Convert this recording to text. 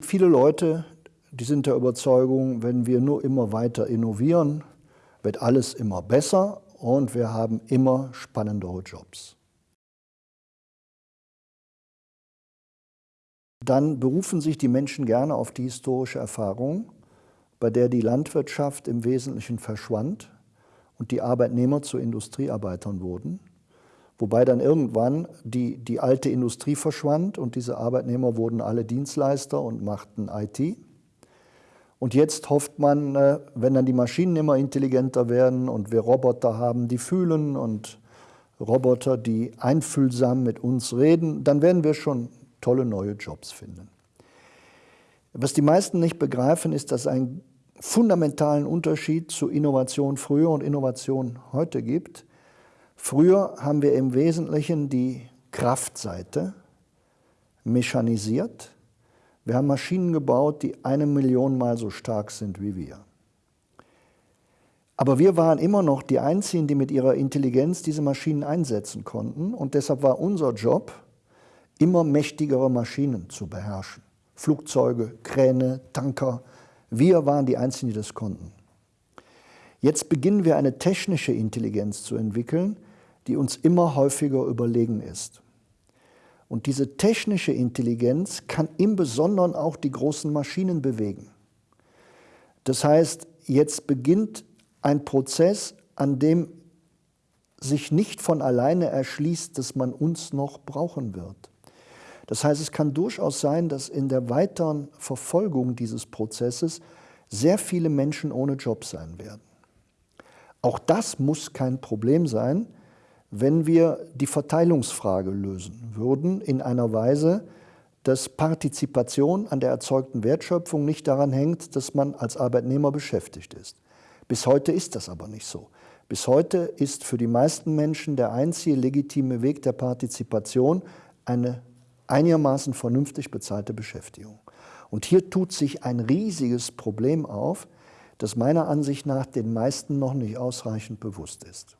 Viele Leute, die sind der Überzeugung, wenn wir nur immer weiter innovieren, wird alles immer besser und wir haben immer spannendere Jobs. Dann berufen sich die Menschen gerne auf die historische Erfahrung, bei der die Landwirtschaft im Wesentlichen verschwand und die Arbeitnehmer zu Industriearbeitern wurden. Wobei dann irgendwann die, die alte Industrie verschwand und diese Arbeitnehmer wurden alle Dienstleister und machten IT. Und jetzt hofft man, äh, wenn dann die Maschinen immer intelligenter werden und wir Roboter haben, die fühlen und Roboter, die einfühlsam mit uns reden, dann werden wir schon tolle neue Jobs finden. Was die meisten nicht begreifen, ist, dass es einen fundamentalen Unterschied zu Innovation früher und Innovation heute gibt. Früher haben wir im Wesentlichen die Kraftseite mechanisiert. Wir haben Maschinen gebaut, die eine Million Mal so stark sind wie wir. Aber wir waren immer noch die Einzigen, die mit ihrer Intelligenz diese Maschinen einsetzen konnten. Und deshalb war unser Job, immer mächtigere Maschinen zu beherrschen. Flugzeuge, Kräne, Tanker. Wir waren die Einzigen, die das konnten. Jetzt beginnen wir eine technische Intelligenz zu entwickeln, die uns immer häufiger überlegen ist. Und diese technische Intelligenz kann im Besonderen auch die großen Maschinen bewegen. Das heißt, jetzt beginnt ein Prozess, an dem sich nicht von alleine erschließt, dass man uns noch brauchen wird. Das heißt, es kann durchaus sein, dass in der weiteren Verfolgung dieses Prozesses sehr viele Menschen ohne Job sein werden. Auch das muss kein Problem sein, wenn wir die Verteilungsfrage lösen würden in einer Weise, dass Partizipation an der erzeugten Wertschöpfung nicht daran hängt, dass man als Arbeitnehmer beschäftigt ist. Bis heute ist das aber nicht so. Bis heute ist für die meisten Menschen der einzige legitime Weg der Partizipation eine einigermaßen vernünftig bezahlte Beschäftigung. Und hier tut sich ein riesiges Problem auf, das meiner Ansicht nach den meisten noch nicht ausreichend bewusst ist.